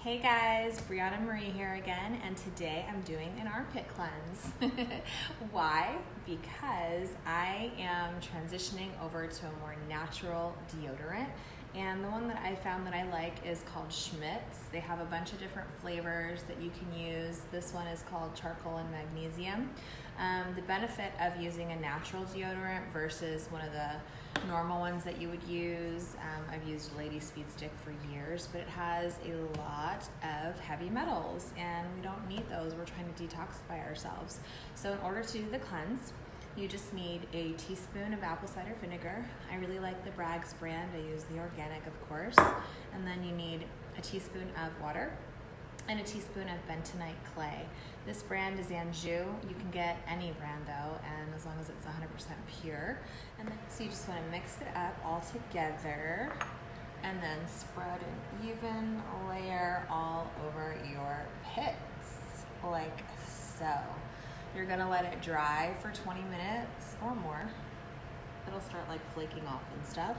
Hey guys, Brianna Marie here again, and today I'm doing an armpit cleanse. Why? Because I am transitioning over to a more natural deodorant, and the one that I found that I like is called Schmidt's. They have a bunch of different flavors that you can use. This one is called charcoal and magnesium. Um, the benefit of using a natural deodorant versus one of the normal ones that you would use. Um, I've used Lady Speed Stick for years, but it has a lot of heavy metals, and we don't need those. We're trying to detoxify ourselves. So, in order to do the cleanse, you just need a teaspoon of apple cider vinegar. I really like the Bragg's brand. I use the organic, of course. And then you need a teaspoon of water and a teaspoon of bentonite clay. This brand is Anjou. You can get any brand though, and as long as it's 100% pure. And then, so you just want to mix it up all together and then spread an even layer all over your pits, like so. You're gonna let it dry for 20 minutes or more. It'll start like flaking off and stuff.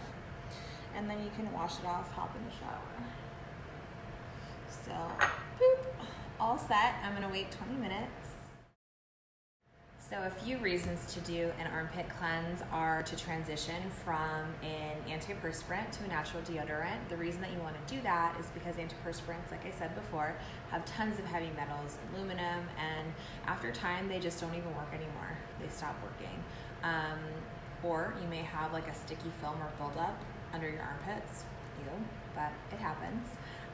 And then you can wash it off, hop in the shower. So, boop, all set. I'm gonna wait 20 minutes. So a few reasons to do an armpit cleanse are to transition from an antiperspirant to a natural deodorant. The reason that you want to do that is because antiperspirants, like I said before, have tons of heavy metals, aluminum, and after time they just don't even work anymore. They stop working. Um, or you may have like a sticky film or buildup under your armpits. Ew, but it happens.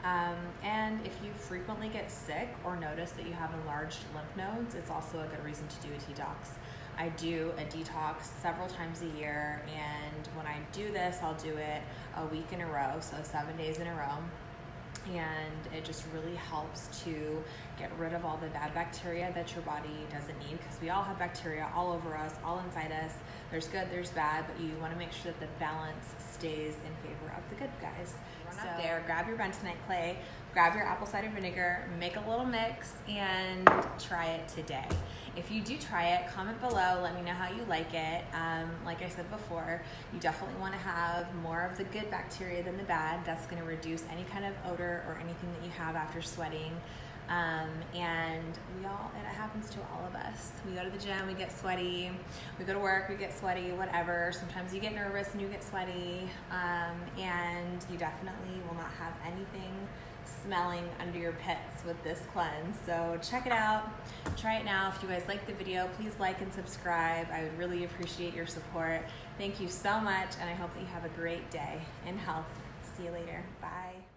Um, and if you frequently get sick or notice that you have enlarged lymph nodes, it's also a good reason to do a detox. I do a detox several times a year, and when I do this, I'll do it a week in a row, so seven days in a row and it just really helps to get rid of all the bad bacteria that your body doesn't need because we all have bacteria all over us, all inside us. There's good, there's bad, but you want to make sure that the balance stays in favor of the good guys. Run so, up there, grab your bentonite clay, grab your apple cider vinegar, make a little mix, and try it today. If you do try it, comment below. Let me know how you like it. Um, like I said before, you definitely want to have more of the good bacteria than the bad. That's going to reduce any kind of odor or anything that you have after sweating. Um, and we all, it happens to all of us. We go to the gym, we get sweaty. We go to work, we get sweaty, whatever. Sometimes you get nervous and you get sweaty. Um, and you definitely will not have anything smelling under your pits with this cleanse. So check it out. Try it now. If you guys like the video, please like and subscribe. I would really appreciate your support. Thank you so much, and I hope that you have a great day in health. See you later. Bye.